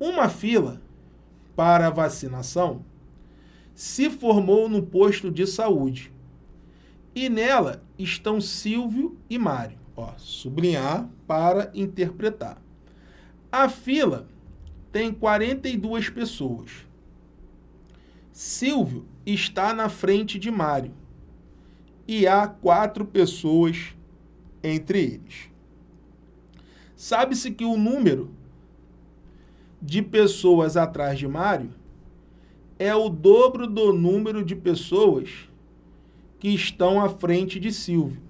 Uma fila para vacinação se formou no posto de saúde e nela estão Silvio e Mário. Ó, sublinhar para interpretar. A fila tem 42 pessoas. Silvio está na frente de Mário e há quatro pessoas entre eles. Sabe-se que o número de pessoas atrás de Mário é o dobro do número de pessoas que estão à frente de Silvio.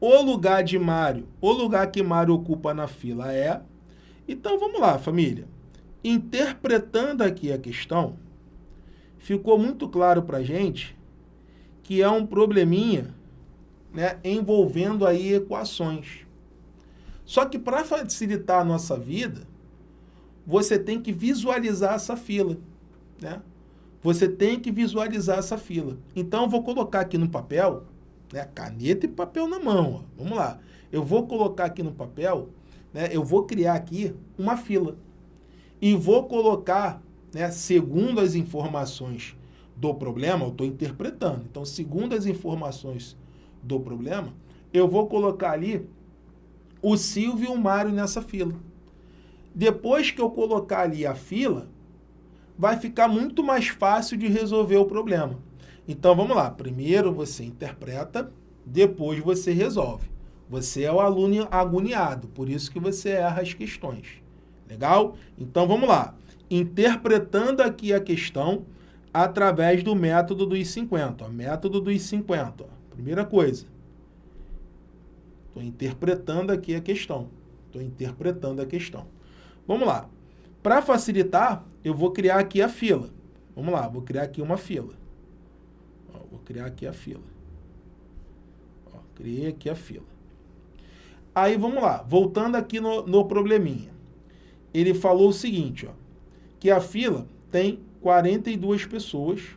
O lugar de Mário, o lugar que Mário ocupa na fila é... Então, vamos lá, família. Interpretando aqui a questão, ficou muito claro para a gente que é um probleminha né, envolvendo aí equações. Só que para facilitar a nossa vida, você tem que visualizar essa fila. Né? Você tem que visualizar essa fila. Então, eu vou colocar aqui no papel, né, caneta e papel na mão. Ó. Vamos lá. Eu vou colocar aqui no papel, né, eu vou criar aqui uma fila. E vou colocar, né, segundo as informações do problema, eu estou interpretando. Então, segundo as informações do problema, eu vou colocar ali o Silvio e o Mário nessa fila. Depois que eu colocar ali a fila, vai ficar muito mais fácil de resolver o problema. Então, vamos lá. Primeiro você interpreta, depois você resolve. Você é o aluno agoniado, por isso que você erra as questões. Legal? Então, vamos lá. Interpretando aqui a questão através do método dos 50. Ó. Método dos 50. Ó. Primeira coisa. Estou interpretando aqui a questão. Estou interpretando a questão. Vamos lá. Para facilitar, eu vou criar aqui a fila. Vamos lá, vou criar aqui uma fila. Ó, vou criar aqui a fila. Ó, criei aqui a fila. Aí, vamos lá, voltando aqui no, no probleminha. Ele falou o seguinte, ó, que a fila tem 42 pessoas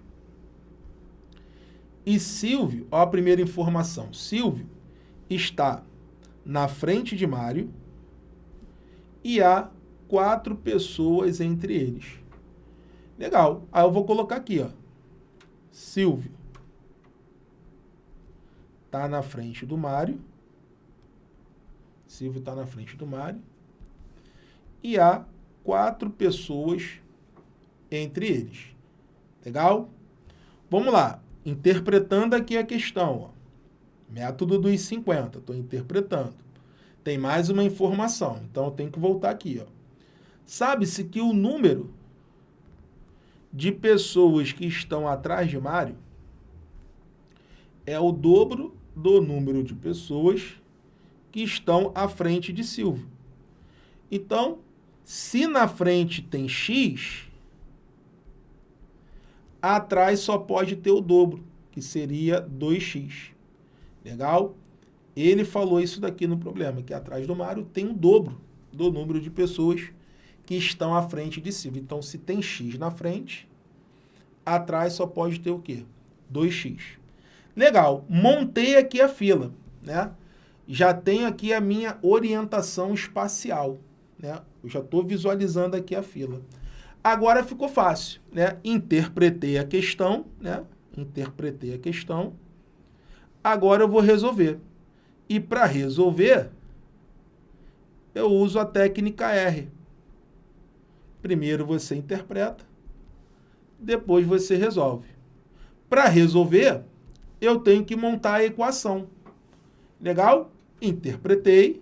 e Silvio, ó a primeira informação, Silvio está na frente de Mário e há quatro pessoas entre eles. Legal. Aí eu vou colocar aqui, ó. Silvio. Tá na frente do Mário. Silvio está na frente do Mário. E há quatro pessoas entre eles. Legal? Vamos lá. Interpretando aqui a questão. Ó. Método dos 50. Estou interpretando. Tem mais uma informação. Então, eu tenho que voltar aqui. Ó. Sabe-se que o número de pessoas que estão atrás de Mário é o dobro do número de pessoas que estão à frente de Silvio. Então, se na frente tem X, atrás só pode ter o dobro, que seria 2x. Legal? Ele falou isso daqui no problema, que atrás do Mário tem o dobro do número de pessoas estão à frente de Silvio. Então, se tem X na frente, atrás só pode ter o quê? 2X. Legal, montei aqui a fila, né? Já tenho aqui a minha orientação espacial, né? Eu já estou visualizando aqui a fila. Agora ficou fácil, né? Interpretei a questão, né? Interpretei a questão. Agora eu vou resolver. E para resolver, eu uso a técnica R. Primeiro você interpreta, depois você resolve. Para resolver, eu tenho que montar a equação. Legal? Interpretei,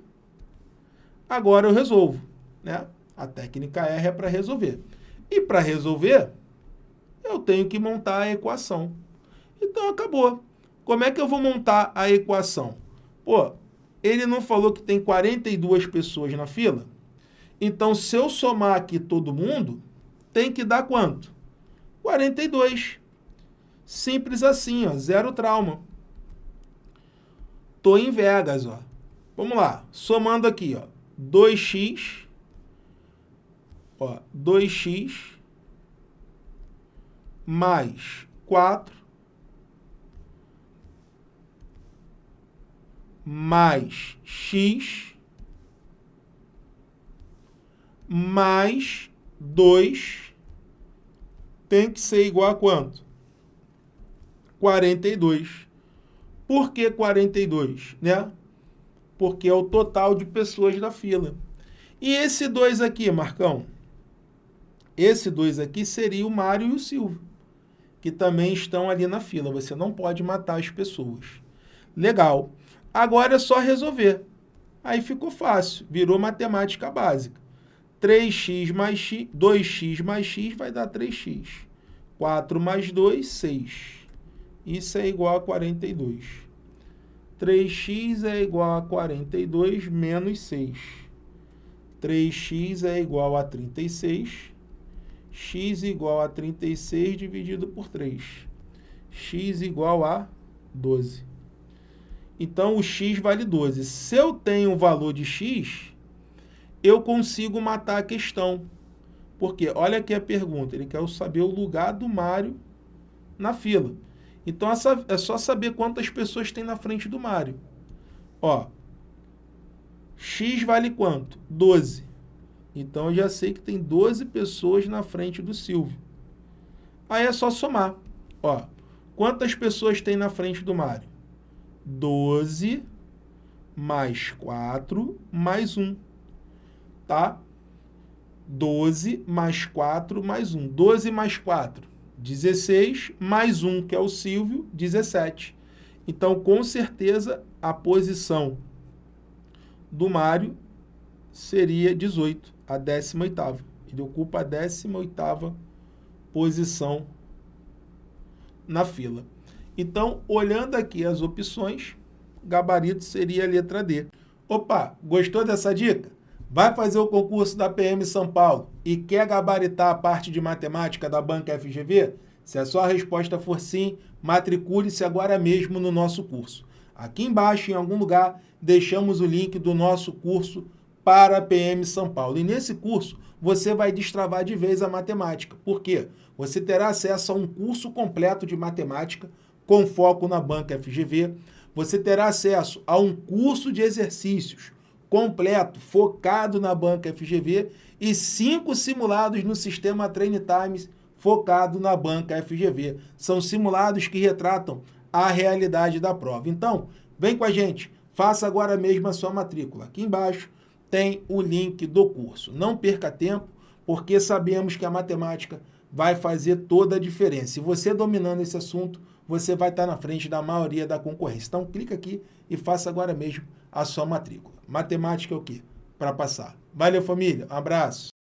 agora eu resolvo. Né? A técnica R é para resolver. E para resolver, eu tenho que montar a equação. Então, acabou. Como é que eu vou montar a equação? Pô, ele não falou que tem 42 pessoas na fila? Então, se eu somar aqui todo mundo, tem que dar quanto? 42. Simples assim, ó, zero trauma. Tô em Vegas, ó. Vamos lá, somando aqui, ó, 2x, ó, 2x mais 4 mais x mais 2 tem que ser igual a quanto? 42. Por que 42? Né? Porque é o total de pessoas da fila. E esse 2 aqui, Marcão? Esse 2 aqui seria o Mário e o Silvio, que também estão ali na fila. Você não pode matar as pessoas. Legal. Agora é só resolver. Aí ficou fácil, virou matemática básica. 3x mais x, 2x mais x vai dar 3x. 4 mais 2, 6. Isso é igual a 42. 3x é igual a 42 menos 6. 3x é igual a 36. x igual a 36 dividido por 3. x igual a 12. Então, o x vale 12. Se eu tenho um valor de x, eu consigo matar a questão. Porque, olha aqui a pergunta, ele quer saber o lugar do Mário na fila. Então, é só saber quantas pessoas tem na frente do Mário. Ó, x vale quanto? 12. Então, eu já sei que tem 12 pessoas na frente do Silvio. Aí é só somar. Ó, quantas pessoas tem na frente do Mário? 12 mais 4 mais 1, tá? 12 mais 4 mais 1. 12 mais 4, 16, mais 1, que é o Silvio, 17. Então, com certeza, a posição do Mário seria 18, a 18ª. Ele ocupa a 18ª posição na fila. Então, olhando aqui as opções, gabarito seria a letra D. Opa, gostou dessa dica? Vai fazer o concurso da PM São Paulo e quer gabaritar a parte de matemática da banca FGV? Se a sua resposta for sim, matricule-se agora mesmo no nosso curso. Aqui embaixo, em algum lugar, deixamos o link do nosso curso para a PM São Paulo. E nesse curso, você vai destravar de vez a matemática. Por quê? Você terá acesso a um curso completo de matemática com foco na banca FGV. Você terá acesso a um curso de exercícios completo, focado na banca FGV e cinco simulados no sistema Train Times, focado na banca FGV. São simulados que retratam a realidade da prova. Então, vem com a gente, faça agora mesmo a sua matrícula. Aqui embaixo tem o link do curso. Não perca tempo, porque sabemos que a matemática vai fazer toda a diferença. E você dominando esse assunto, você vai estar na frente da maioria da concorrência. Então, clica aqui e faça agora mesmo a sua matrícula. Matemática é o quê? Para passar. Valeu, família. Um abraço.